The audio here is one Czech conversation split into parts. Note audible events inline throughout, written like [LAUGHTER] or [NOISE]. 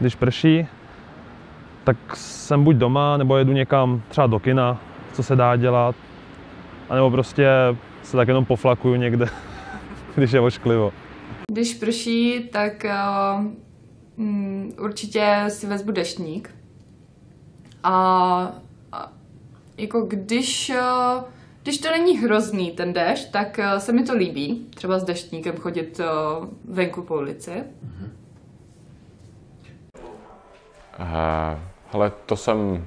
když prší, tak jsem buď doma, nebo jedu někam třeba do kina, co se dá dělat, anebo prostě se tak jenom poflakuju někde, [LAUGHS] když je ošklivo. Když prší, tak uh, určitě si vezmu deštník. A, a jako když, uh, když to není hrozný ten dešť, tak uh, se mi to líbí. Třeba s deštníkem chodit uh, venku po ulici. Uh, hele, to jsem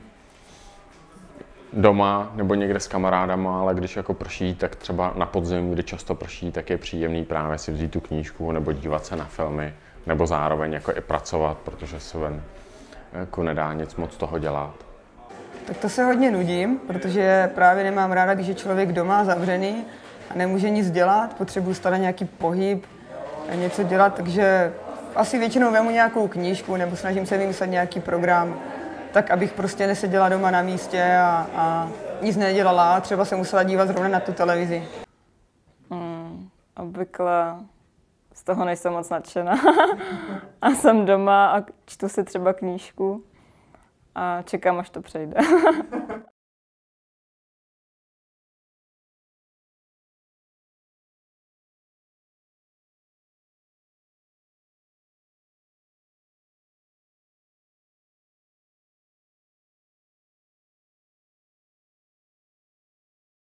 doma nebo někde s kamarádama, ale když jako prší, tak třeba na podzim, kdy často prší, tak je příjemný právě si vzít tu knížku nebo dívat se na filmy, nebo zároveň jako i pracovat, protože se ven jako nedá nic moc toho dělat. Tak to se hodně nudím, protože právě nemám ráda, když je člověk doma zavřený a nemůže nic dělat, potřebuji stále nějaký pohyb, něco dělat, takže asi většinou vemu nějakou knížku nebo snažím se vymyslet nějaký program, tak abych prostě neseděla doma na místě a, a nic nedělala. Třeba se musela dívat zrovna na tu televizi. Hmm, obvykle z toho nejsem moc nadšená. [LAUGHS] a jsem doma a čtu si třeba knížku a čekám, až to přejde. [LAUGHS]